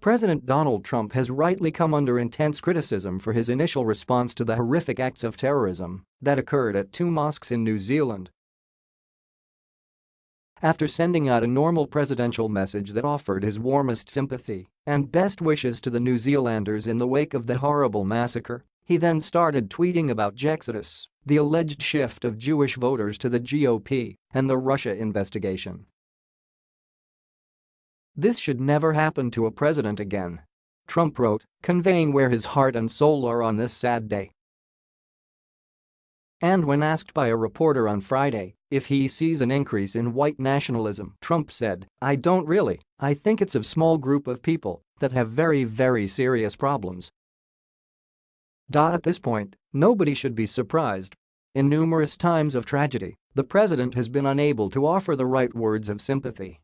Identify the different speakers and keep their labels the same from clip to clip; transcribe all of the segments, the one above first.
Speaker 1: President Donald Trump has rightly come under intense criticism for his initial response to the horrific acts of terrorism that occurred at two mosques in New Zealand. After sending out a normal presidential message that offered his warmest sympathy and best wishes to the New Zealanders in the wake of the horrible massacre, he then started tweeting about Jexodus, the alleged shift of Jewish voters to the GOP, and the Russia investigation. This should never happen to a president again. Trump wrote, conveying where his heart and soul are on this sad day. And when asked by a reporter on Friday if he sees an increase in white nationalism, Trump said, I don't really, I think it's a small group of people that have very very serious problems. At this point, nobody should be surprised. In numerous times of tragedy, the president has been unable to offer the right words of sympathy.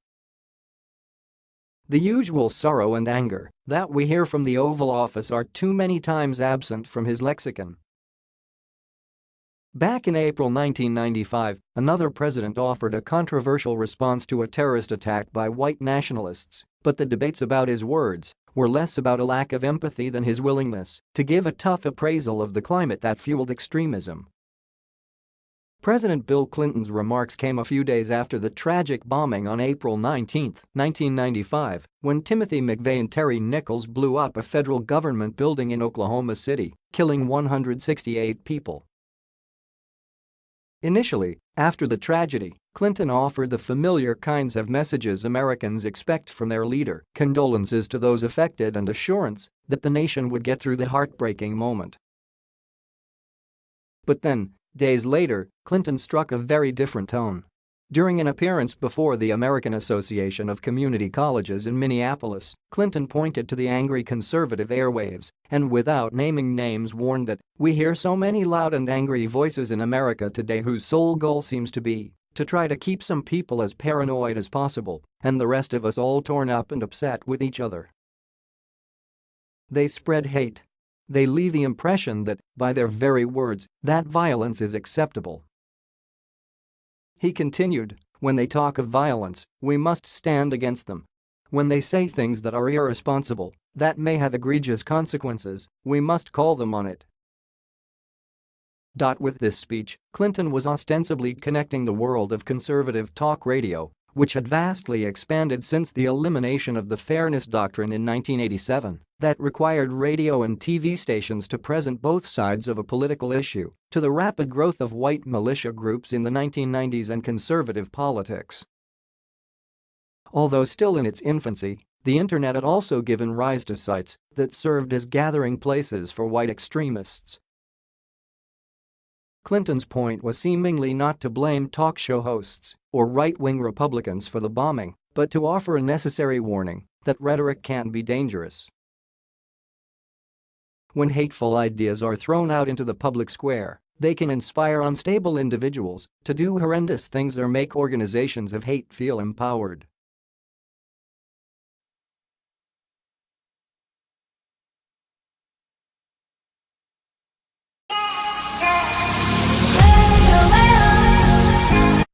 Speaker 1: The usual sorrow and anger that we hear from the Oval Office are too many times absent from his lexicon. Back in April 1995, another president offered a controversial response to a terrorist attack by white nationalists, but the debates about his words were less about a lack of empathy than his willingness to give a tough appraisal of the climate that fueled extremism. President Bill Clinton's remarks came a few days after the tragic bombing on April 19, 1995, when Timothy McVeigh and Terry Nichols blew up a federal government building in Oklahoma City, killing 168 people. Initially, after the tragedy, Clinton offered the familiar kinds of messages Americans expect from their leader, condolences to those affected and assurance that the nation would get through the heartbreaking moment. But then, days later, Clinton struck a very different tone. During an appearance before the American Association of Community Colleges in Minneapolis, Clinton pointed to the angry conservative airwaves and without naming names warned that, we hear so many loud and angry voices in America today whose sole goal seems to be to try to keep some people as paranoid as possible and the rest of us all torn up and upset with each other. They spread hate. They leave the impression that, by their very words, that violence is acceptable he continued, when they talk of violence, we must stand against them. When they say things that are irresponsible, that may have egregious consequences, we must call them on it. With this speech, Clinton was ostensibly connecting the world of conservative talk radio which had vastly expanded since the elimination of the Fairness Doctrine in 1987 that required radio and TV stations to present both sides of a political issue, to the rapid growth of white militia groups in the 1990s and conservative politics. Although still in its infancy, the internet had also given rise to sites that served as gathering places for white extremists Clinton's point was seemingly not to blame talk show hosts or right-wing Republicans for the bombing, but to offer a necessary warning that rhetoric can be dangerous. When hateful ideas are thrown out into the public square, they can inspire unstable individuals to do horrendous things or make organizations of hate feel empowered.